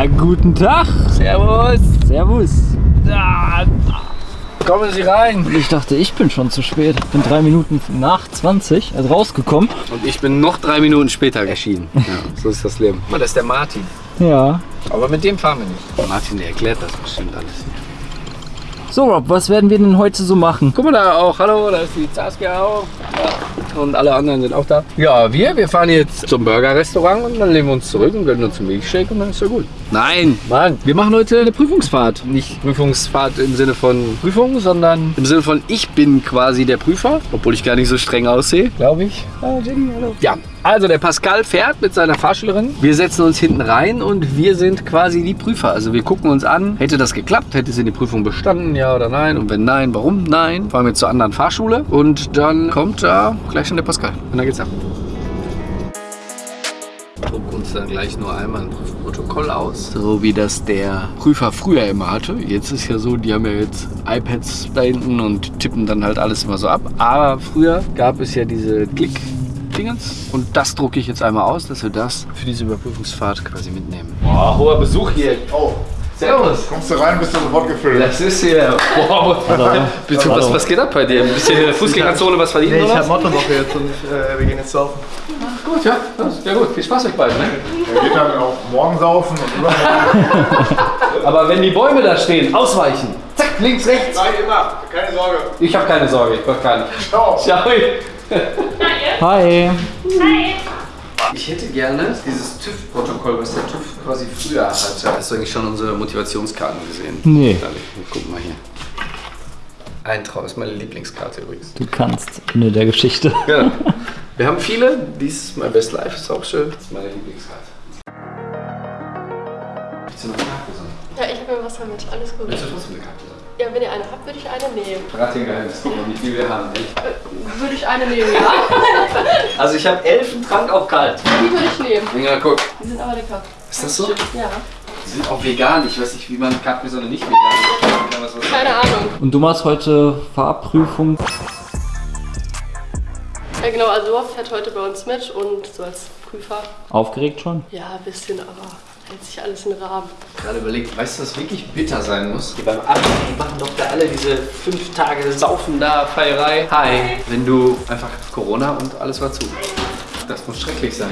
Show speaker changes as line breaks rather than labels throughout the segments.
Ja, guten Tag.
Servus.
Servus.
Da, kommen Sie rein.
Ich dachte, ich bin schon zu spät. Ich bin drei Minuten nach 20 also rausgekommen.
Und ich bin noch drei Minuten später erschienen. Ja, so ist das Leben. Mal, das ist der Martin.
Ja.
Aber mit dem fahren wir nicht. Martin, der erklärt das bestimmt alles.
So, Rob, was werden wir denn heute so machen?
Guck mal da auch. Hallo, da ist die Saskia auch. Ja. Und alle anderen sind auch da. Ja, wir, wir fahren jetzt zum Burger-Restaurant und dann legen wir uns zurück und gönnen uns einen Milchshake und dann ist ja gut. Nein, Mann, wir machen heute eine Prüfungsfahrt. Nicht Prüfungsfahrt im Sinne von Prüfung, sondern im Sinne von ich bin quasi der Prüfer, obwohl ich gar nicht so streng aussehe, glaube ich. Ah, Jenny, hallo. Ja, also der Pascal fährt mit seiner Fahrschülerin. Wir setzen uns hinten rein und wir sind quasi die Prüfer. Also wir gucken uns an, hätte das geklappt, hätte sie die Prüfung bestanden, ja oder nein? Und wenn nein, warum nein? Fahren wir zur anderen Fahrschule und dann kommt da gleich schon der Pascal. Und dann geht's ab. Druck uns dann gleich nur einmal ein Prüfprotokoll aus, so wie das der Prüfer früher immer hatte. Jetzt ist ja so, die haben ja jetzt iPads da hinten und tippen dann halt alles immer so ab. Aber früher gab es ja diese Klick Dingens. Und das drucke ich jetzt einmal aus, dass wir das für diese Überprüfungsfahrt quasi mitnehmen. Boah, hoher Besuch hier. Oh, Servus.
Kommst du rein, bist du sofort gefüllt.
Das ist hier. Wow. Bitte, was, was geht ab bei dir? Ein bisschen in der Fußgängerzone was verdienen
Nee, ich habe Mottowoche jetzt und äh, wir gehen jetzt saufen.
Gut, ja. Das ist ja gut. Viel Spaß euch beiden. Ne?
Er geht dann auch morgen saufen und übermorgen.
Aber wenn die Bäume da stehen, ausweichen. Zack, links, rechts.
Nein, immer. Keine Sorge.
Ich habe keine Sorge, ich brauche gar nicht.
Ciao.
Ciao.
Hi.
Ich hätte gerne dieses TÜV-Protokoll, was der TÜV quasi früher hatte. Hast du eigentlich schon unsere Motivationskarten gesehen?
Nee.
Dali, Guck mal hier. Eintraum ist meine Lieblingskarte übrigens.
Du kannst. Ende der Geschichte.
Genau. Wir haben viele. Dies ist mein Best Life, ist auch schön. Das ist meine Lieblingskarte. Willst du noch eine Karte?
Ja, ich habe mir was damit. Alles gut.
Willst du trotzdem eine Karte?
Ja, wenn ihr eine habt, würde ich eine nehmen.
Ein Geheimnis. Guck mal, wie viel wir haben. Echt.
Würde ich eine nehmen, ja?
Also ich habe Elfentrank auf kalt.
Die würde ich nehmen.
Ja, guck.
Die sind aber lecker.
Ist das so?
Ja.
Die sind auch vegan. Ich weiß nicht, wie man Capri-Sonne nicht vegan was
Keine Ahnung.
Und du machst heute Fahrprüfung.
Ja, genau, also Rob fährt heute bei uns mit und so als Prüfer.
Aufgeregt schon?
Ja, ein bisschen, aber hält sich alles in Rahmen.
gerade überlegt, weißt du, was wirklich bitter sein muss? Die beim Abi, die machen doch da alle diese fünf Tage Saufen da, Feierei. Hi. Wenn du einfach Corona und alles war zu. Das muss schrecklich sein.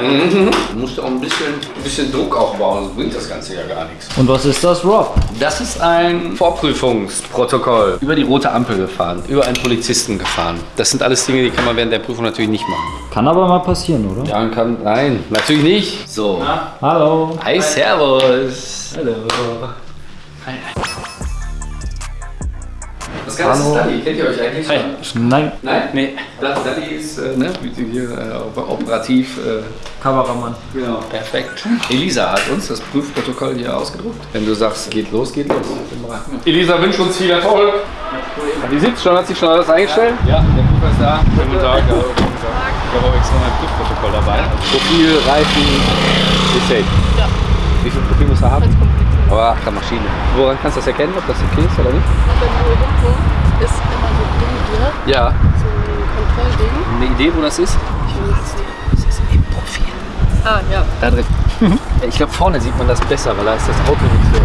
Mhm. Du musst auch ein bisschen, ein bisschen Druck aufbauen, sonst bringt das Ganze ja gar nichts.
Und was ist das, Rob?
Das ist ein Vorprüfungsprotokoll. Über die rote Ampel gefahren, über einen Polizisten gefahren. Das sind alles Dinge, die kann man während der Prüfung natürlich nicht machen.
Kann aber mal passieren, oder?
Ja, kann. Nein, natürlich nicht. So.
Hallo.
Hi, Servus. Hallo. Hi. Das ist
Hallo.
Dali? Kennt ihr euch eigentlich schon?
Nein.
Nein? Nee. Das- Dali ist äh, ne, wie sie hier äh, operativ. Äh,
Kameramann.
genau. Perfekt. Elisa hat uns das Prüfprotokoll hier ausgedruckt. Wenn du sagst, geht los, geht los. Elisa wünscht uns viel Erfolg. Wie sieht's schon? Hat sich schon alles eingestellt? Ja, der Prüfer ist da. Guten Tag. Ich habe auch extra mein Prüfprotokoll dabei. Profil, Reifen, ist safe.
Ja.
Wie viel Profil muss er haben? Aber ach, Maschine. Woran kannst du das erkennen, ob das okay ist oder nicht?
Wenn du hinten ist immer so ein Ding hier,
Ja.
so ein Kontrollding.
Eine Idee, wo das ist?
Ich will jetzt
Das ist im Profil.
Ah, ja.
Da drin. Ja, Ich glaube, vorne sieht man das besser, weil da ist das Auto nicht so.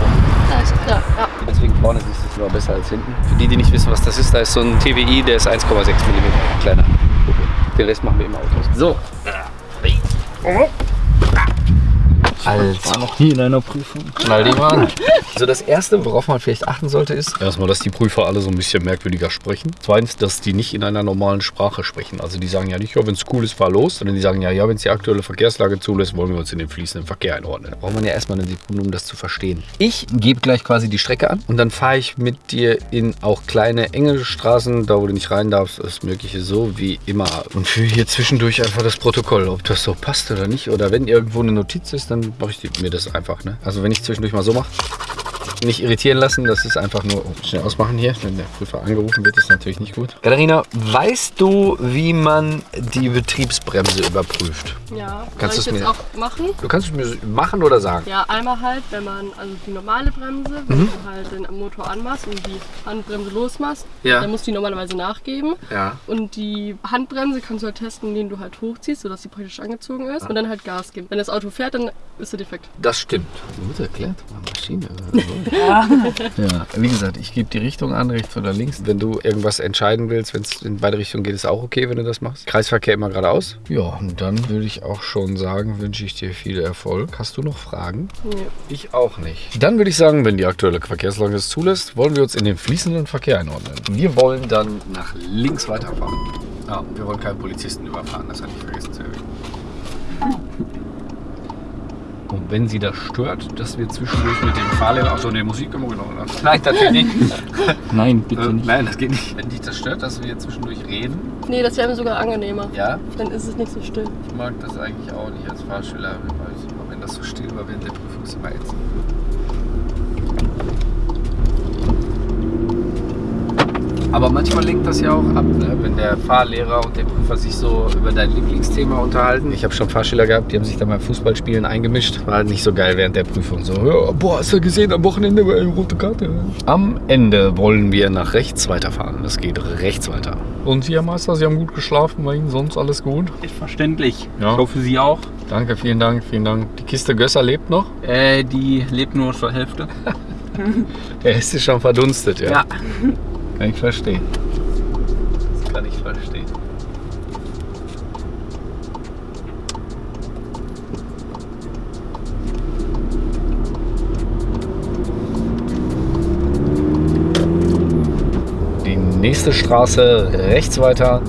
Da ist klar, ja.
Deswegen vorne siehst du es immer besser als hinten. Für die, die nicht wissen, was das ist, da ist so ein TWI, der ist 1,6 mm kleiner. Den Rest machen wir im Auto. So.
Ich war noch nie in einer Prüfung.
Knall die mal. Also das Erste, worauf man vielleicht achten sollte, ist erstmal, dass die Prüfer alle so ein bisschen merkwürdiger sprechen. Zweitens, dass die nicht in einer normalen Sprache sprechen. Also die sagen ja nicht, ja, wenn es cool ist, fahr los. Sondern die sagen ja, ja, wenn es die aktuelle Verkehrslage zulässt, wollen wir uns in den fließenden Verkehr einordnen. Da braucht man ja erstmal eine Sekunde, um das zu verstehen. Ich gebe gleich quasi die Strecke an und dann fahre ich mit dir in auch kleine, enge Straßen, da wo du nicht rein darfst, das Mögliche so wie immer. Und führe hier zwischendurch einfach das Protokoll, ob das so passt oder nicht. Oder wenn irgendwo eine Notiz ist, dann mache ich mir das einfach. Ne? Also wenn ich zwischendurch mal so mache, Nicht irritieren lassen, das ist einfach nur oh, schnell ausmachen hier. Wenn der Prüfer angerufen wird, ist natürlich nicht gut. Katharina, weißt du, wie man die Betriebsbremse überprüft?
Ja,
Kannst
ich jetzt
mir-
auch machen?
Du kannst es mir machen oder sagen.
Ja, einmal halt, wenn man, also die normale Bremse, wenn
Mhm.
du halt den Motor anmachst und die Handbremse losmachst,
Ja.
dann muss die normalerweise nachgeben.
Ja.
Und die Handbremse kannst du halt testen, indem du halt hochziehst, sodass sie praktisch angezogen ist und dann halt Gas geben. Wenn das Auto fährt, dann ist sie defekt.
Das stimmt. Gut erklärt, Maschine. ja, wie gesagt, ich gebe die Richtung an, rechts oder links. Wenn du irgendwas entscheiden willst, wenn es in beide Richtungen geht, ist auch okay, wenn du das machst. Kreisverkehr immer geradeaus. Ja, und dann würde ich auch schon sagen, wünsche ich dir viel Erfolg. Hast du noch Fragen?
Nee.
Ich auch nicht. Dann würde ich sagen, wenn die aktuelle Verkehrslage es zulässt, wollen wir uns in den fließenden Verkehr einordnen. Wir wollen dann nach links weiterfahren. Ja, wir wollen keinen Polizisten überfahren, das hatte ich vergessen zu erwähnen. Und wenn sie das stört, dass wir zwischendurch mit dem Fahrlehrer, achso, ne, Musik immer genommen haben. Nein, natürlich nicht.
Nein, bitte
Äh,
nicht.
nein, das geht nicht. Wenn dich das stört, dass wir zwischendurch reden,
Nee, das wäre mir sogar angenehmer.
ja,
Dann ist es nicht so still.
ich mag das eigentlich auch nicht als Fahrschüler, weil ich immer, wenn das so still war während der Prüfung, ist immer ätzend. Aber manchmal lenkt das ja auch ab, ne? wenn der Fahrlehrer und der Prüfer sich so über dein Lieblingsthema unterhalten. Ich habe schon Fahrschüler gehabt, die haben sich da mal Fußballspielen eingemischt. War halt nicht so geil während der Prüfung. So, ja, boah, hast du gesehen, am Wochenende war eine rote Karte. Am Ende wollen wir nach rechts weiterfahren. Das geht rechts weiter. Und Sie, Herr Meister, Sie haben gut geschlafen, war Ihnen sonst alles gut?
Selbstverständlich.
Ja.
Ich hoffe, Sie auch.
Danke, vielen Dank, vielen Dank. Die Kiste Gösser lebt noch?
Äh, die lebt nur zur Hälfte.
Der ist schon verdunstet, ja.
Ja.
Kann ich verstehen. Das kann ich verstehen. Die nächste Straße rechts weiter.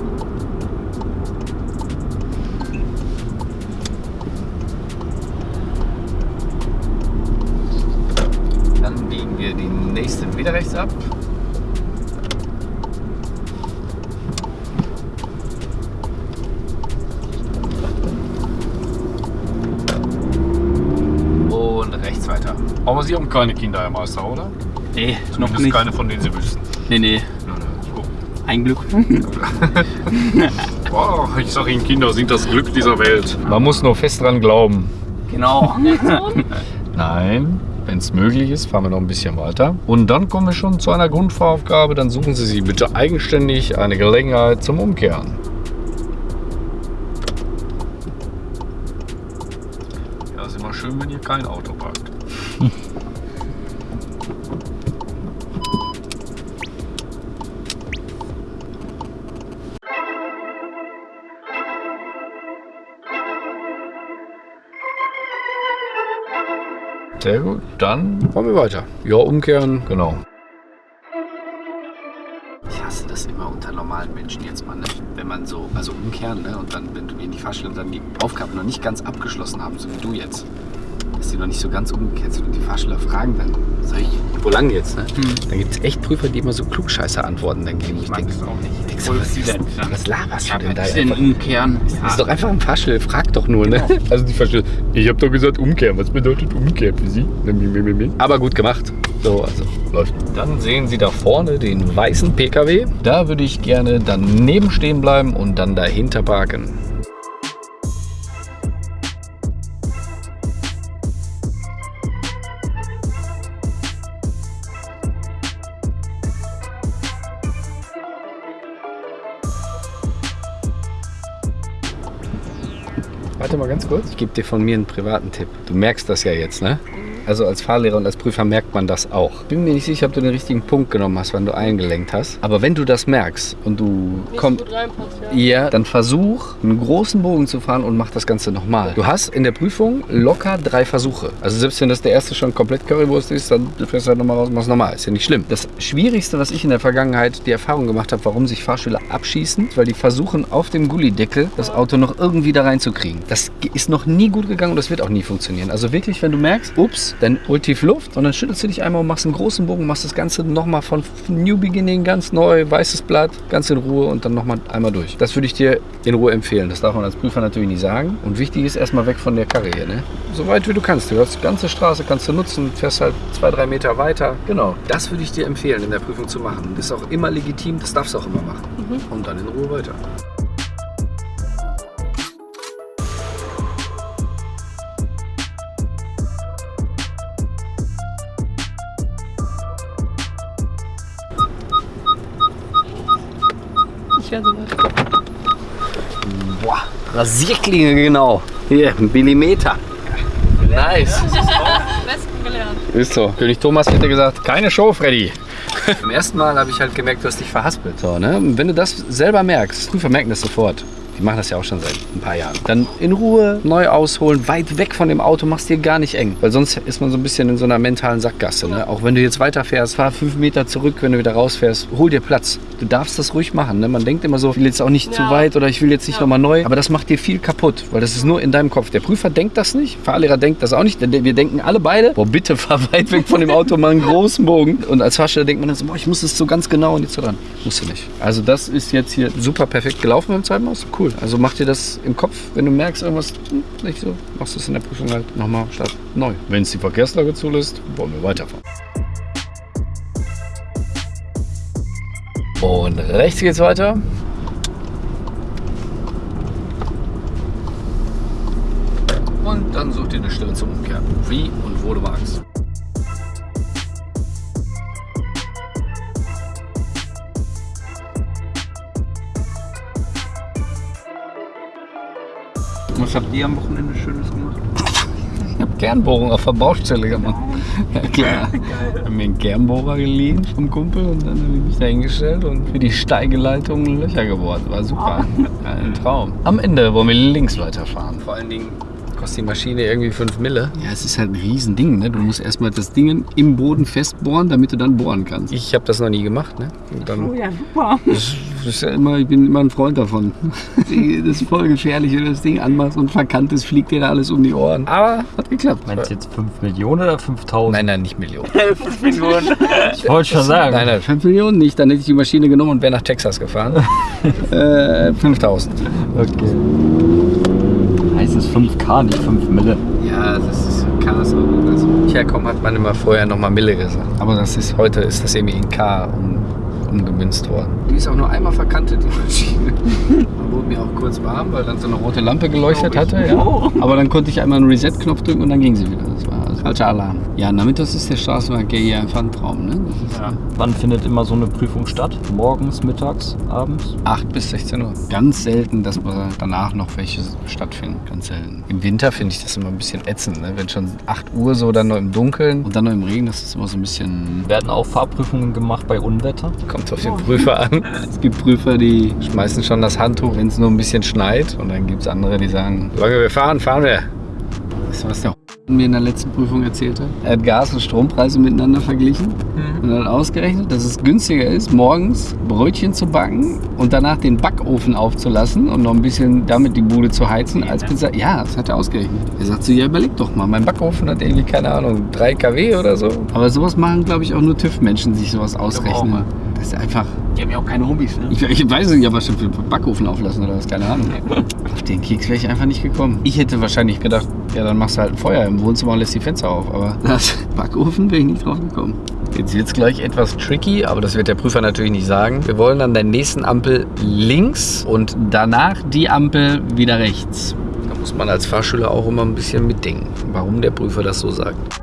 Aber Sie haben keine Kinder, Herr Meister, oder?
Nee, noch
Zumindest
nicht.
keine, von denen Sie wüssten.
Nee, nee. Ein Glück.
Oh, ich sag Ihnen, Kinder sind das Glück dieser Welt. Man muss nur fest dran glauben.
genau.
Nein, wenn es möglich ist, fahren wir noch ein bisschen weiter. Und dann kommen wir schon zu einer Grundfahraufgabe. Dann suchen Sie sich bitte eigenständig eine Gelegenheit zum Umkehren. Ja, ist immer schön, wenn ihr kein Auto parkt. Sehr gut, dann machen wir weiter. Ja, umkehren, genau. Ich hasse das immer unter normalen Menschen jetzt mal, ne? wenn man so, also umkehren, ne? und dann, wenn du in die Fahrstelle und dann die Aufgabe noch nicht ganz abgeschlossen haben, so wie du jetzt, dass die noch nicht so ganz umgekehrt sind und die Fahrsteller fragen dann, sag ich, wo lang jetzt, ne? Dann gibt es echt Prüfer, die immer so klugscheiße Antworten dann geben. Ich
mag
denke,
das auch nicht.
denkst du,
Voll
was,
Student
was, was laberst du
Ja,
denn da?
was denn
Einfach-
umkehren?
das ist doch einfach ein Fahrstelle, frag doch nur, ne? Also die Fahrstelle, ich habe doch gesagt umkehren. Was bedeutet umkehren für Sie? Aber gut gemacht. So, also läuft. Dann sehen Sie da vorne den weißen PKW. Da würde ich gerne daneben stehen bleiben und dann dahinter parken. Kurz. Ich gebe dir von mir einen privaten Tipp. Du merkst das ja jetzt, ne? Also als Fahrlehrer und als Prüfer merkt man das auch. Bin mir nicht sicher, ob du den richtigen Punkt genommen hast, wann du eingelenkt hast. Aber wenn du das merkst und du kommst...
ja.
Ja, dann versuch, einen großen Bogen zu fahren und mach das Ganze nochmal. Du hast in der Prüfung locker drei Versuche. Also selbst wenn das der erste schon komplett Currywurst ist, dann fährst du halt nochmal raus und machst nochmal. Ist ja nicht schlimm. Das Schwierigste, was ich in der Vergangenheit die Erfahrung gemacht habe, warum sich Fahrschüler abschießen, weil die versuchen, auf dem Gullideckel das Auto noch irgendwie da reinzukriegen. Das ist noch nie gut gegangen und das wird auch nie funktionieren. Also wirklich, wenn du merkst, ups, dann holt tief Luft und dann schüttelst du dich einmal und machst einen großen Bogen, machst das Ganze nochmal von New Beginning ganz neu, weißes Blatt, ganz in Ruhe und dann nochmal einmal durch. Das würde ich dir in Ruhe empfehlen. Das darf man als Prüfer natürlich nicht sagen. Und wichtig ist erstmal weg von der Karre hier. Ne? So weit wie du kannst. Du hast die ganze Straße, kannst du nutzen, fährst halt zwei, drei Meter weiter. Genau. Das würde ich dir empfehlen, in der Prüfung zu machen. Das ist auch immer legitim, das darfst du auch immer machen. Und dann in Ruhe weiter.
Ich werde so weit.
Boah, Rasierklinge genau. Hier, ein Millimeter. Nice.
Besten gelernt.
Ist so. König Thomas hätte gesagt, keine Show, Freddy. Beim ersten Mal habe ich halt gemerkt, du hast dich verhaspelt. So, ne? Wenn du das selber merkst, Prüfer merken das sofort. Die machen das ja auch schon seit ein paar Jahren. Dann in Ruhe neu ausholen, weit weg von dem Auto, machst dir gar nicht eng. Weil sonst ist man so ein bisschen in so einer mentalen Sackgasse. Ne? Auch wenn du jetzt weiterfährst, fahr fünf Meter zurück, wenn du wieder rausfährst, hol dir Platz. Du darfst das ruhig machen. Ne? Man denkt immer so, ich will jetzt auch nicht zu
Ja.
weit oder ich will jetzt nicht
Ja.
nochmal neu. Aber das macht dir viel kaputt, weil das ist nur in deinem Kopf. Der Prüfer denkt das nicht, Fahrlehrer denkt das auch nicht. Wir denken alle beide, boah, bitte fahr weit weg von dem Auto, mal einen großen Bogen. Und als Fahrsteller denkt man dann so, boah, ich muss es so ganz genau und jetzt so dran. Musst du nicht. Also das ist jetzt hier super perfekt gelaufen beim zweiten Mal. Cool. Also mach dir das im Kopf, wenn du merkst, irgendwas nicht so, machst du es in der Prüfung halt nochmal statt neu. Wenn es die Verkehrslage zulässt, wollen wir weiterfahren. Und rechts geht's weiter. Und dann such dir eine Stelle zum Umkehren. Wie und wo du magst.
Was habt ihr am Wochenende Schönes gemacht?
Ich habe Kernbohrung auf der Baustelle gemacht. Ja klar. Ich habe mir einen Kernbohrer geliehen vom Kumpel und dann habe ich mich da hingestellt und für die Steigeleitung Löcher gebohrt. War super. Ja, ein Traum. Am Ende wollen wir links weiterfahren. Vor allen Dingen kostet die Maschine irgendwie 5 Mille. Ja, es ist halt ein Riesending. Ne? Du musst erstmal das Ding im Boden festbohren, damit du dann bohren kannst. Ich habe das noch nie gemacht. Ne?
Oh ja, super.
Das ist ja immer, ich bin immer ein Freund davon. Das ist voll gefährlich, wenn du das Ding anmachst und verkannt ist, fliegt dir da alles um die Ohren. Aber hat geklappt.
Meinst du jetzt 5 Millionen oder 5000?
Nein, nein, nicht Millionen.
ich wollte schon sagen.
Nein, nein, 5 Millionen nicht. Dann hätte ich die Maschine genommen und wäre nach Texas gefahren. äh, 5000.
Okay. Heißt es 5K, nicht 5 Mille?
Ja, das ist Ks auch. Also, ich herkomme, hat man immer vorher nochmal Mille gesagt. Aber das ist, heute ist das irgendwie in K um, umgemünzt worden. Die ist auch nur einmal verkantet, die Maschine. Man wurde mir auch kurz warm, weil dann so eine rote Lampe geleuchtet hatte. Ja. Aber dann konnte ich einmal einen Reset-Knopf drücken und dann ging sie wieder. Das war falscher Alarm. Ja, nachmittags ist der Straßenverkehr hier einfach ein Traum. Ne?
Ja. Wann findet immer so eine Prüfung statt? Morgens, mittags, abends?
8 bis 16 Uhr. Ganz selten, dass wir danach noch welche stattfinden. Ganz selten. Im Winter finde ich das immer ein bisschen ätzend. Ne? Wenn schon 8 Uhr so dann noch im Dunkeln und dann noch im Regen, das ist immer so ein bisschen
Werden auch Fahrprüfungen gemacht bei Unwetter?
Kommt auf den Prüfer an. Es gibt Prüfer, die schmeißen schon das Handtuch, wenn es nur ein bisschen schneit. Und dann gibt es andere, die sagen, solange wir fahren, fahren wir. Weißt du, was der mir in der letzten Prüfung erzählt hat? Er hat Gas- und Strompreise miteinander verglichen und hat ausgerechnet, dass es günstiger ist, morgens Brötchen zu backen und danach den Backofen aufzulassen und noch ein bisschen damit die Bude zu heizen, als Pizza. Ja, das hat er ausgerechnet. Er sagt so, ja, überleg doch mal, mein Backofen hat irgendwie, keine Ahnung, 3 kW oder so. Aber sowas machen, glaube ich, auch nur TÜV-Menschen sich sowas ausrechnen. Das ist einfach
Die haben ja auch keine Hobbys, ne?
ich, ich weiß nicht, aber schon für Backofen auflassen oder was, keine Ahnung. Auf den Keks wäre ich einfach nicht gekommen. Ich hätte wahrscheinlich gedacht, ja, dann machst du halt ein Feuer im Wohnzimmer und lässt die Fenster auf. Aber das Backofen wäre ich nicht drauf gekommen. Jetzt wird es gleich etwas tricky, aber das wird der Prüfer natürlich nicht sagen. Wir wollen an der nächsten Ampel links und danach die Ampel wieder rechts. Da muss man als Fahrschüler auch immer ein bisschen mitdenken, warum der Prüfer das so sagt.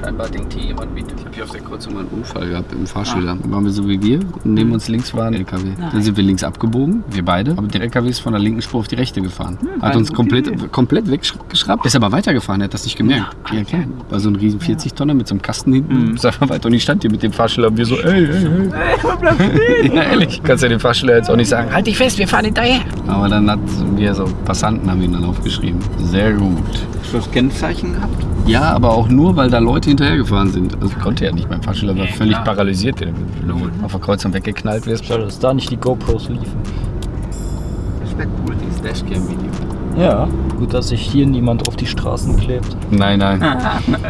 Scheinbar denkt hier jemand mit. Ich habe hier auf der Kreuzung mal einen Unfall gehabt im Fahrschüler. Da waren wir so wie wir und neben uns links war ein LKW. Dann sind wir links abgebogen, wir beide. Aber der LKW ist von der linken Spur auf die rechte gefahren. Hat uns komplett, komplett weggeschrappt. Ist aber weitergefahren, er hat das nicht gemerkt. Ja, klar. War so ein riesen 40-Tonner mit so einem Kasten hinten. Ist einfach weiter und ich stand hier mit dem Fahrschüler und wir so, ey, ey, ey. ja, ehrlich. Kannst ja dem Fahrschüler jetzt auch nicht sagen, halt dich fest, wir fahren hinterher. Aber dann hat wir so Passanten haben ihn dann aufgeschrieben. Sehr gut.
Hast du das Kennzeichen gehabt?
Ja, aber auch nur, weil da Leute hinterhergefahren sind. Also ich konnte ja nicht. Mein Fahrschüler war völlig
klar.
paralysiert, wenn du auf der Kreuzung weggeknallt wirst.
Schade, dass da nicht die GoPros liefen.
wäre cool.
Dieses Dashcam-Video.
Ja, gut, dass sich hier niemand auf die Straßen klebt.
Nein, nein. nein,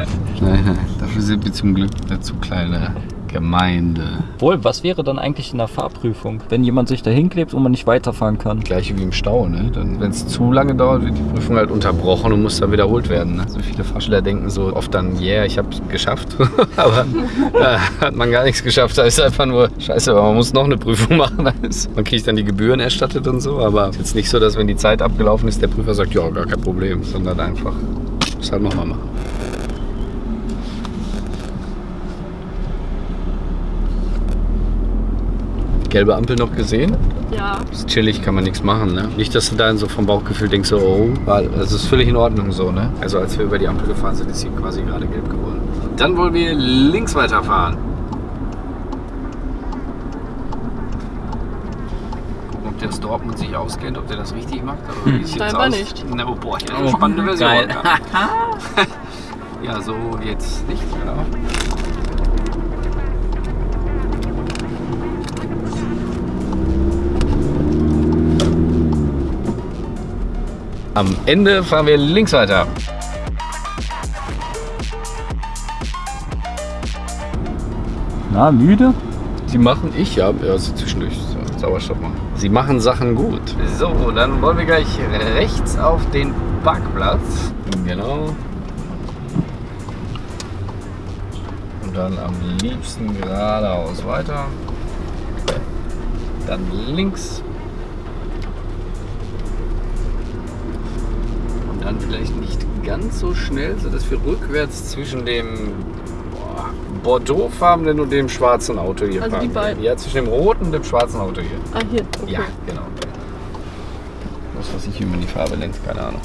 nein. Dafür sind wir zum Glück zu kleine Gemeinde.
Wohl, was wäre dann eigentlich in der Fahrprüfung, wenn jemand sich da hinklebt und man nicht weiterfahren kann?
Gleiche wie im Stau, ne? Wenn es zu lange dauert, wird die Prüfung halt unterbrochen und muss dann wiederholt werden. Ne? So viele Fahrschüler denken so oft dann, yeah, ich hab's geschafft. Aber da hat man gar nichts geschafft. Da ist einfach nur scheiße, aber man muss noch eine Prüfung machen. Man kriegt dann die Gebühren erstattet und so. Aber es ist jetzt nicht so, dass wenn die Zeit abgelaufen ist, der Prüfer sagt, ja, gar kein Problem, sondern einfach, muss halt nochmal machen. Gelbe Ampel noch gesehen?
Ja.
ist chillig, kann man nichts machen. Ne? Nicht, dass du dann so vom Bauchgefühl denkst, so, oh, weil es ist völlig in Ordnung so. Ne? Also als wir über die Ampel gefahren sind, ist sie quasi gerade gelb geworden. Dann wollen wir links weiterfahren. Gucken, ob der aus Dortmund sich auskennt, ob der das richtig macht. Oder wie sieht's
Scheinbar
aus?
nicht.
Na, oh, boah, hier ist eine spannende Version.
geil.
ja, so jetzt nicht, genau. Am Ende fahren wir links weiter.
Na, müde?
Sie machen, ich ja, ja so zwischendurch Sauerstoff machen. Sie machen Sachen gut. So, dann wollen wir gleich rechts auf den Parkplatz. Genau. Und dann am liebsten geradeaus weiter. Dann links. Dann vielleicht nicht ganz so schnell, sodass wir rückwärts zwischen dem Bordeauxfarbenen und dem schwarzen Auto hier
Also die
fahren.
beiden?
Ja, zwischen dem roten und dem schwarzen Auto hier.
Ah, hier. Okay.
Ja, genau. Was weiß ich, wie man die Farbe nennt, keine Ahnung.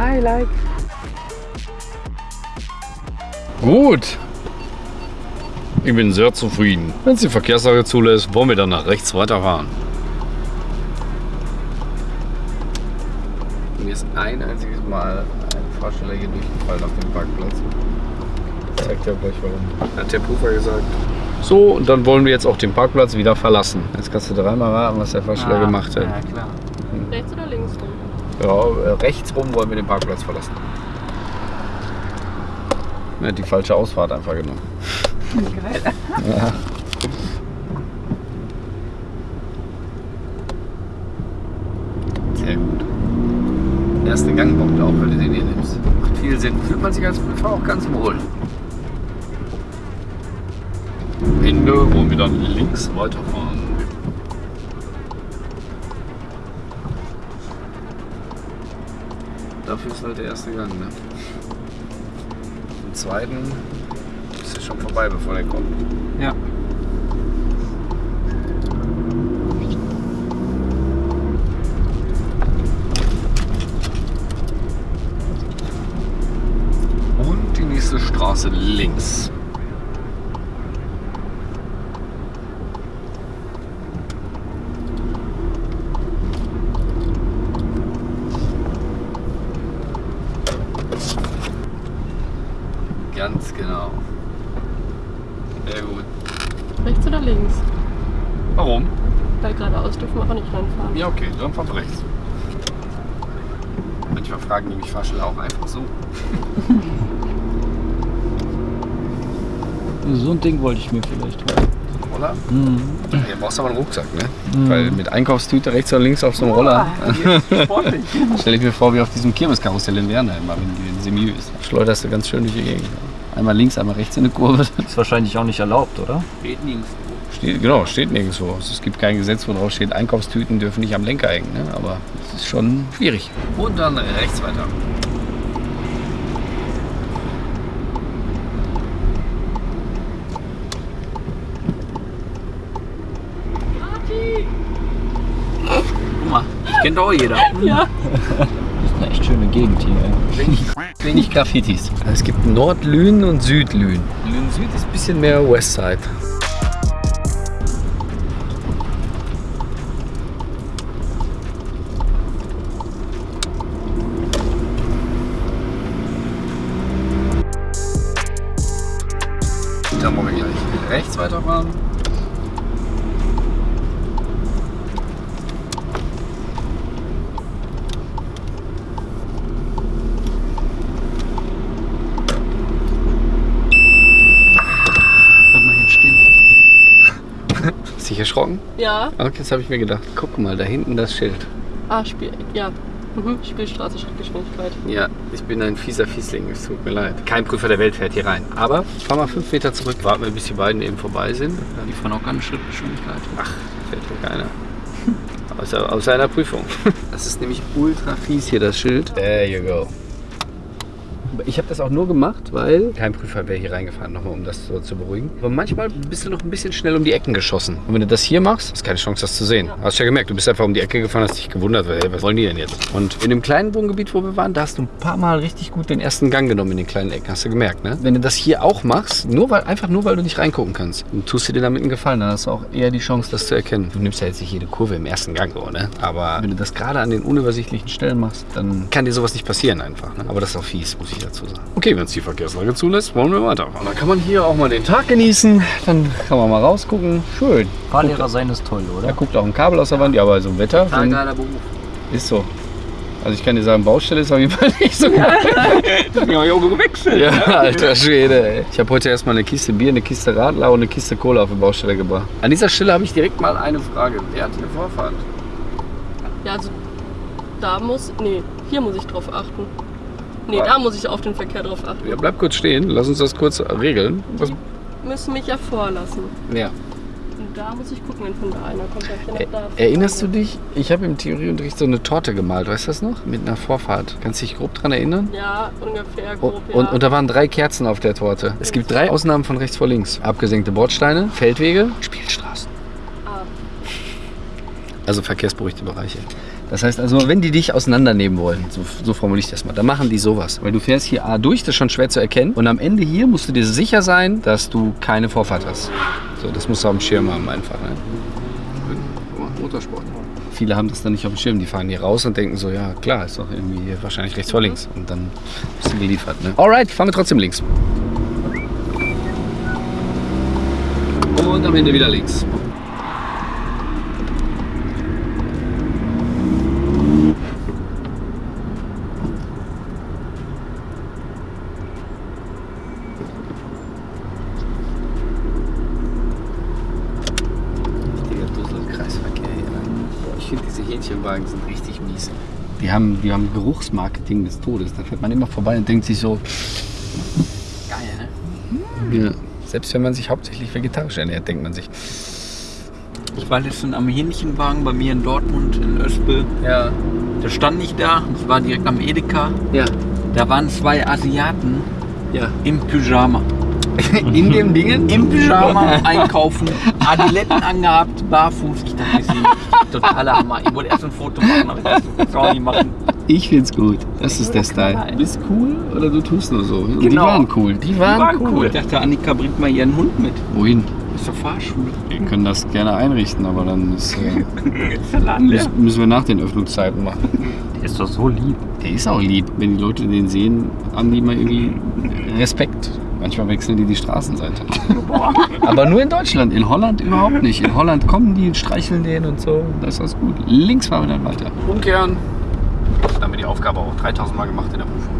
I like.
Gut. Ich bin sehr zufrieden. Wenn es die Verkehrslage zulässt, wollen wir dann nach rechts weiterfahren. Mir ist ein einziges Mal ein Fahrsteller hier durchgefallen auf dem Parkplatz. Das zeigt ja gleich warum. Hat der Prüfer gesagt. So, und dann wollen wir jetzt auch den Parkplatz wieder verlassen. Jetzt kannst du dreimal raten, was der Fahrsteller gemacht hat.
Ja, klar.
Rechts oder links rum?
Ja, äh, rechts rum wollen wir den Parkplatz verlassen. Er hat die falsche Ausfahrt einfach genommen. Ja. Sehr gut. Erste Gangpunkt auch, wenn du den hier nimmst. Macht viel Sinn. Fühlt man sich als Prüfer auch ganz wohl. Ende wollen wir dann links weiterfahren. Dafür ist halt der erste Gang, ne? Im zweiten schon vorbei, bevor der kommt.
Ja.
Und die nächste Straße links. Ganz genau. Sehr gut.
Rechts oder links?
Warum?
Weil geradeaus dürfen wir auch nicht reinfahren.
Ja, okay, dann fahren wir rechts. Manchmal fragen die mich Fahrschüler auch einfach so.
So ein Ding wollte ich mir vielleicht holen.
Roller?
Mhm.
Ja, brauchst aber einen Rucksack, ne? Weil mit Einkaufstüte rechts oder links auf so einem Roller.
Sportlich.
Stell ich mir vor, wie auf diesem Kirmeskarussell in Wernheim, wenn die in Semü ist. Schleuderst du ganz schön durch die Gegend. Einmal links, einmal rechts in eine Kurve.
Ist wahrscheinlich auch nicht erlaubt, oder?
Geht nirgends.
Genau, steht nirgendwo. Also es gibt kein Gesetz, wo drauf steht, Einkaufstüten dürfen nicht am Lenker hängen. Ne? Aber es ist schon schwierig. Und dann rechts weiter.
Guck mal, ich kennt auch jeder.
Das ist eine echt schöne Gegend hier.
Wenig, wenig Graffitis. Es gibt Nordlünen und Südlünen. Lünen Süd ist ein bisschen mehr Westside. Erschrocken?
Ja.
Okay, jetzt habe ich mir gedacht, guck mal, da hinten das Schild.
Ah, Spiel. Ja. Mhm. Spielstraße, Schrittgeschwindigkeit.
Ja, ich bin ein fieser Fiesling, es tut mir leid. Kein Prüfer der Welt fährt hier rein. Aber fahr mal fünf Meter zurück, warten wir, bis die beiden eben vorbei sind.
Die fahren auch keine Schrittgeschwindigkeit.
Ach, fährt hier keiner. Außer, außer einer Prüfung. Das ist nämlich ultra fies hier, das Schild. There you go. Ich habe das auch nur gemacht, weil kein Prüfer wäre hier reingefahren, nochmal um das so zu beruhigen. Aber manchmal bist du noch ein bisschen schnell um die Ecken geschossen. Und wenn du das hier machst, hast keine Chance, das zu sehen. Hast du ja gemerkt, du bist einfach um die Ecke gefahren, hast dich gewundert, weil, hey, was wollen die denn jetzt? Und in dem kleinen Wohngebiet, wo wir waren, da hast du ein paar Mal richtig gut den ersten Gang genommen in den kleinen Ecken. Hast du gemerkt, ne? Wenn du das hier auch machst, nur weil, einfach nur weil du nicht reingucken kannst, dann tust du dir damit einen Gefallen, dann hast du auch eher die Chance, das zu erkennen. Du nimmst ja jetzt nicht jede Kurve im ersten Gang, so, ne? Aber wenn du das gerade an den unübersichtlichen Stellen machst, dann kann dir sowas nicht passieren einfach. Ne? Aber das ist auch fies, muss ich dazu sagen. Okay, wenn es die Verkehrslage zulässt, wollen wir weiterfahren. Dann kann man hier auch mal den Tag genießen. Dann kann man mal rausgucken. Schön.
Fahrlehrer sein ist toll,
Da
oder?
guckt auch ein Kabel aus der Wand. Ja, bei so einem Wetter dann
Beruf.
ist so. Also ich kann dir sagen, Baustelle ist auf jeden Fall nicht so geil.
Ja, ich auch gewechselt.
Ja, alter Schwede. Ey. Ich habe heute erstmal eine Kiste Bier, eine Kiste Radler und eine Kiste Cola auf die Baustelle gebracht. An dieser Stelle habe ich direkt mal eine Frage. Wer hat hier Vorfahrt?
Ja, also da muss. Nee, hier muss ich drauf achten. Nee, da muss ich auf den Verkehr drauf achten.
Ja, bleib kurz stehen. Lass uns das kurz regeln. Was?
Die müssen mich ja vorlassen.
Ja.
Und da muss ich gucken, wenn von da einer kommt. dann ich da
Erinnerst du dich? Ich habe im Theorieunterricht so eine Torte gemalt, weißt du das noch? Mit einer Vorfahrt. Kannst du dich grob dran erinnern?
Ja, ungefähr
Und,
grob, ja.
und, und da waren drei Kerzen auf der Torte. Es gibt drei Ausnahmen von rechts vor links. Abgesenkte Bordsteine, Feldwege, Spielstraßen.
Ah.
Also verkehrsberuhigte Bereiche. Das heißt also, wenn die dich auseinandernehmen wollen, so, so formuliere ich das mal, dann machen die sowas. Weil du fährst hier A durch, das ist schon schwer zu erkennen. Und am Ende hier musst du dir sicher sein, dass du keine Vorfahrt hast. So, das musst du auf dem Schirm haben einfach. Ne? Motorsport. Viele haben das dann nicht auf dem Schirm. Die fahren hier raus und denken so, ja klar, ist doch irgendwie wahrscheinlich rechts vor links. Und dann bist du geliefert. Ne? Alright, fahren wir trotzdem links. Und am Ende wieder links. Richtiger Dusselkreisverkehr hier. ne? Ich finde, Hähnchenwagen sind richtig mies. Die haben, die haben Geruchsmarketing des Todes. Da fährt man immer vorbei und denkt sich so,
Geil, ne?
ja. Selbst wenn man sich hauptsächlich vegetarisch ernährt, denkt man sich,
Ich war letztens am Hähnchenwagen bei mir in Dortmund, in Öspel.
ja,
Da stand ich da, das war direkt am Edeka.
ja,
Da waren zwei Asiaten
ja.
im Pyjama.
In dem Dingen?
Im Pyjama einkaufen, Adiletten angehabt, barfuß. Ich dachte, das ist totaler Hammer. Ich wollte erst ein Foto machen, aber ich dachte, das kann auch nicht machen.
Ich find's gut. Das ist der Style. Du bist cool oder du tust nur so. Und Die
Genau.
waren cool. Die waren, cool.
Ich dachte, Annika bringt mal ihren Hund mit.
Wohin?
Ist zur Fahrschule.
Wir können das gerne einrichten, aber dann ist, äh,
Ist
müssen wir nach den Öffnungszeiten machen.
Der ist doch so lieb.
Der ist auch lieb. Wenn die Leute den sehen, haben die mal irgendwie Respekt. Manchmal wechseln die die Straßenseite. Aber nur in Deutschland. In Holland überhaupt nicht. In Holland kommen die und streicheln den und so. Das ist alles gut. Links fahren wir dann weiter. Umkehren. Dann haben wir die Aufgabe auch 3000 Mal gemacht in der Prüfung.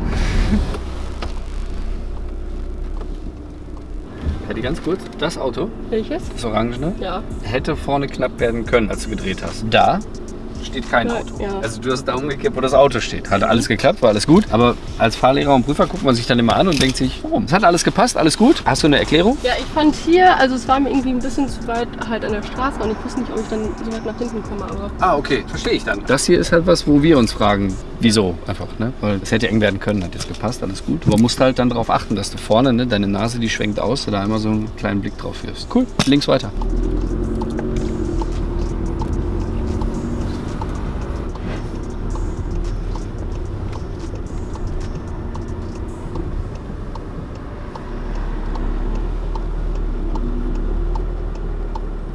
Hätte ganz kurz, das Auto,
Welches?
das Orangene,
Ja.
hätte vorne knapp werden können, als du gedreht hast. Da steht kein
Ja,
Auto.
ja.
Also du hast da umgekehrt, wo das Auto steht. Hat alles geklappt, war alles gut. Aber als Fahrlehrer und Prüfer guckt man sich dann immer an und denkt sich, warum? Es hat alles gepasst, alles gut. Hast du eine Erklärung?
Ja, ich fand hier, also es war mir irgendwie ein bisschen zu weit halt an der Straße und ich wusste nicht, ob ich dann so weit nach hinten komme, aber
Ah, okay, verstehe ich dann. Das hier ist halt was, wo wir uns fragen, wieso einfach, ne? Weil es hätte eng werden können, hat jetzt gepasst, alles gut. Aber musst halt dann darauf achten, dass du vorne, ne, deine Nase, die schwenkt aus, da einmal so einen kleinen Blick drauf wirfst. Cool, links weiter.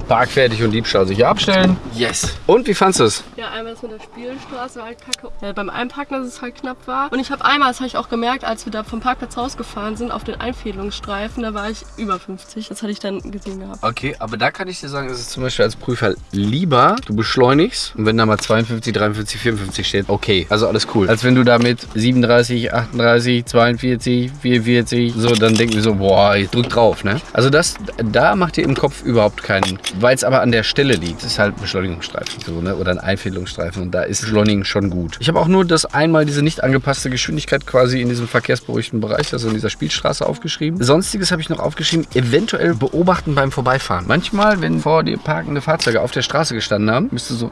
Parkfertig und Diebstahl sicher abstellen. Yes. Und wie fandest du es?
ja, einmal das mit der Spielstraße war halt kacke. Ja, beim Einparken, dass es halt knapp war. Und ich habe einmal, das habe ich auch gemerkt, als wir da vom Parkplatz rausgefahren sind, auf den Einfädelungsstreifen, da war ich über 50. Das hatte ich dann gesehen gehabt.
Okay, aber da kann ich dir sagen, ist es zum Beispiel als Prüfer lieber, du beschleunigst und wenn da mal 52, 53, 54 steht, okay, also alles cool. Als wenn du da mit 37, 38, 42, 44, so, dann denken wir so, boah, ich drück drauf, ne? Also das, da macht ihr im Kopf überhaupt keinen Weil es aber an der Stelle liegt. Ist halt ein Beschleunigungsstreifen so, ne? oder ein Einfädelungsstreifen und da ist Beschleunigen schon gut. Ich habe auch nur das einmal diese nicht angepasste Geschwindigkeit quasi in diesem verkehrsberuhigten Bereich, also in dieser Spielstraße aufgeschrieben. Sonstiges habe ich noch aufgeschrieben, eventuell beobachten beim Vorbeifahren. Manchmal, wenn vor dir parkende Fahrzeuge auf der Straße gestanden haben, bist du so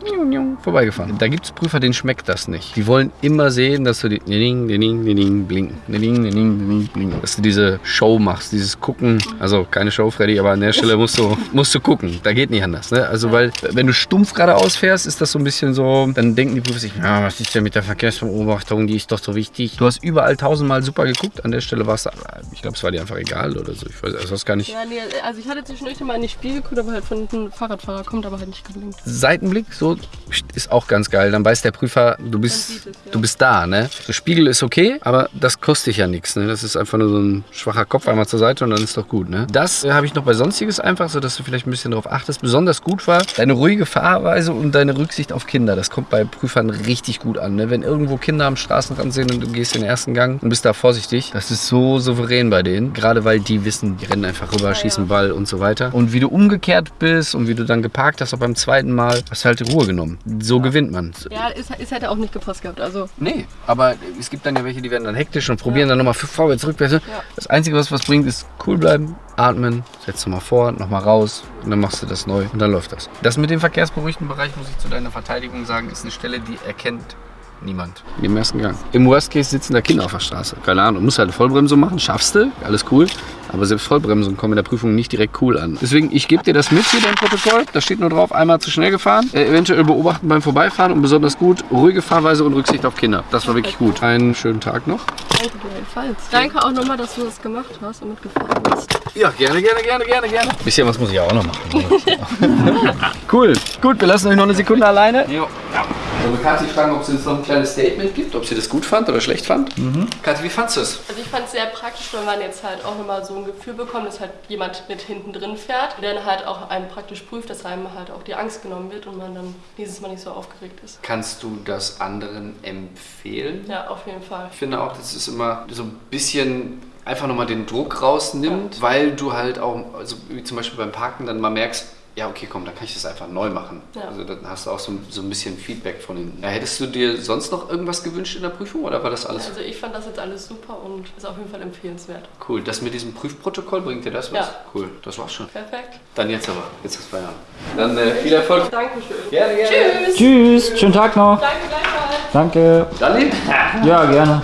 vorbeigefahren. Da gibt es Prüfer, denen schmeckt das nicht. Die wollen immer sehen, dass du die ding, ding, ding, blinken, ding, ding, ding, blinken. Dass du diese Show machst, dieses Gucken. Also keine Show, Freddy, aber an der Stelle musst du, musst du gucken. Da geht nicht anders. Ne? Also weil, wenn du stumpf geradeaus fährst, ist das so ein bisschen so, dann denken die Prüfer sich, ja, was ist denn mit der Verkehrsbeobachtung, die ist doch so wichtig. Du hast überall tausendmal super geguckt, an der Stelle war es, ich glaube, es war dir einfach egal oder so. Ich weiß, also das gar nicht.
Ja, nee, also ich hatte zwischendurch mal in die Spiegel geguckt, aber halt von einem Fahrradfahrer kommt aber halt nicht geblinkt.
Seitenblick, so ist auch ganz geil. Dann weiß der Prüfer, du bist,
es, ja.
du bist da, ne? Der Spiegel ist okay, aber das kostet dich ja nichts, ne? Das ist einfach nur so ein schwacher Kopf einmal zur Seite und dann ist doch gut, ne? Das äh, habe ich noch bei Sonstiges einfach, so dass du vielleicht ein bisschen darauf achtest. Besonders gut war deine ruhige Fahrweise und deine Rücksicht auf Kinder. Das kommt bei Prüfern richtig gut an, ne? Wenn irgendwo Kinder am Straßenrand sind und du gehst den ersten Gang und bist da vorsichtig, das ist so souverän bei denen. Gerade weil die wissen, die rennen einfach rüber, schießen Ball und so weiter. Und wie du umgekehrt bist und wie du dann geparkt hast, auch beim zweiten Mal, hast du halt die Ruhe genommen. So gewinnt man.
Ja, es, es hätte auch nicht gepasst gehabt. Also
Nee, aber es gibt dann ja welche, die werden dann hektisch und probieren dann nochmal vorwärts, rückwärts. Das Einzige, was was bringt, ist cool bleiben, atmen, setzt nochmal vor, nochmal raus und dann machst du das neu und dann läuft das. Das mit dem verkehrsberuhigten Bereich, muss ich zu deiner Verteidigung sagen, ist eine Stelle, die erkennt niemand. Im ersten Gang. Im Worst Case sitzen da Kinder auf der Straße. Keine Ahnung, du musst halt eine Vollbremsung machen, schaffst du, alles cool. Aber selbst Vollbremsungen kommen in der Prüfung nicht direkt cool an. Deswegen, ich gebe dir das mit hier, dein Protokoll. Da steht nur drauf, einmal zu schnell gefahren. Äh, eventuell beobachten beim Vorbeifahren und besonders gut, ruhige Fahrweise und Rücksicht auf Kinder. Das war wirklich gut. Einen schönen Tag noch.
danke gleichfalls. Danke auch nochmal, dass du das gemacht hast und mitgefahren bist.
Ja, gerne, gerne, gerne, gerne, gerne. Bisschen was muss ich auch noch machen. cool. Gut, wir lassen euch noch eine Sekunde alleine.
Jo.
Also Kathi fragen, ob sie uns noch ein kleines Statement gibt, ob sie das gut fand oder schlecht fand. Kathi, wie fandst du es?
Also ich fand es sehr praktisch, weil man jetzt halt auch nochmal so ein Gefühl bekommt, dass halt jemand mit hinten drin fährt, der dann halt auch einem praktisch prüft, dass einem halt auch die Angst genommen wird und man dann dieses Mal nicht so aufgeregt ist.
Kannst du das anderen empfehlen?
Ja, auf jeden Fall.
Ich finde auch, dass es immer so ein bisschen einfach nochmal den Druck rausnimmt, weil du halt auch, also wie zum Beispiel beim Parken dann mal merkst, ja, okay, komm, dann kann ich das einfach neu machen.
Ja.
Also dann hast du auch so, so ein bisschen Feedback von ihnen. Ja, hättest du dir sonst noch irgendwas gewünscht in der Prüfung oder war das alles
Also ich fand das jetzt alles super und ist auf jeden Fall empfehlenswert.
cool? Das mit diesem Prüfprotokoll, bringt dir das was?
Ja.
Cool, das war's schon.
Perfekt.
Dann jetzt aber, jetzt hast du Feierabend. Dann äh, viel Erfolg.
Dankeschön.
Gerne, gerne.
Tschüss.
Tschüss, schönen Tag noch.
Danke gleichfalls.
Danke.
Dani?
Ja, gerne.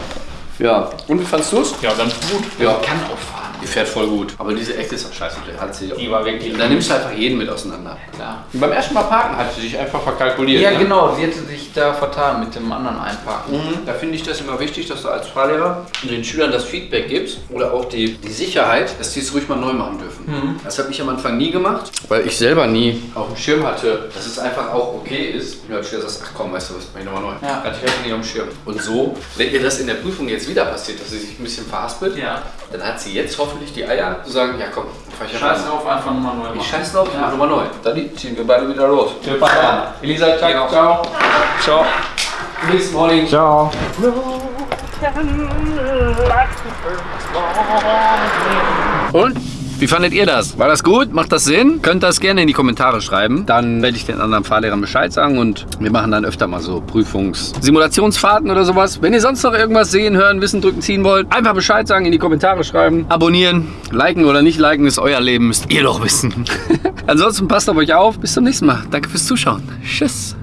Ja. Und wie fandst du es?
Ja, ganz gut.
Ja, kann auch fahren. Die fährt voll gut. Aber diese Ecke ist auch scheiße. Hat sie
Die war wirklich-
Da nimmst du einfach jeden mit auseinander.
Klar.
Und beim ersten Mal parken hat sie sich einfach verkalkuliert.
Ja,
ne?
genau. Sie hätte sich da vertan mit dem anderen Einparken.
Mhm. Da finde ich das immer wichtig, dass du als Fahrlehrer den Schülern das Feedback gibst oder auch die, die Sicherheit, dass die es ruhig mal neu machen dürfen. Das habe ich am Anfang nie gemacht, weil ich selber nie auf dem Schirm hatte, dass es einfach auch okay ist. Und als Schüler sagst, ach komm, weißt du was, mach ich nochmal neu.
Ja.
Hatte ich einfach nie auf dem Schirm. Und so, wenn ihr das in der Prüfung jetzt wieder passiert, dass sie sich ein bisschen verhaspelt,
Ja.
dann hat sie jetzt hoffentlich die Eier zu sagen, ja komm, fahr ich
Scheiß drauf, einfach nochmal neu
Ich
machen.
scheiß drauf, ich
Ja.
mach nochmal neu. Dann ziehen wir beide wieder los.
Feierabend.
Elisa, ciao.
Genau.
Ciao.
Ciao.
Bis morning.
Ciao.
Und? Wie fandet ihr das? War das gut? Macht das Sinn? Könnt das gerne in die Kommentare schreiben. Dann werde ich den anderen Fahrlehrern Bescheid sagen und wir machen dann öfter mal so Prüfungs-, Simulationsfahrten oder sowas. Wenn ihr sonst noch irgendwas sehen, hören, wissen, drücken, ziehen wollt, einfach Bescheid sagen, in die Kommentare schreiben. Abonnieren, liken oder nicht liken ist euer Leben, müsst ihr doch wissen. Ansonsten passt auf euch auf. Bis zum nächsten Mal. Danke fürs Zuschauen. Tschüss.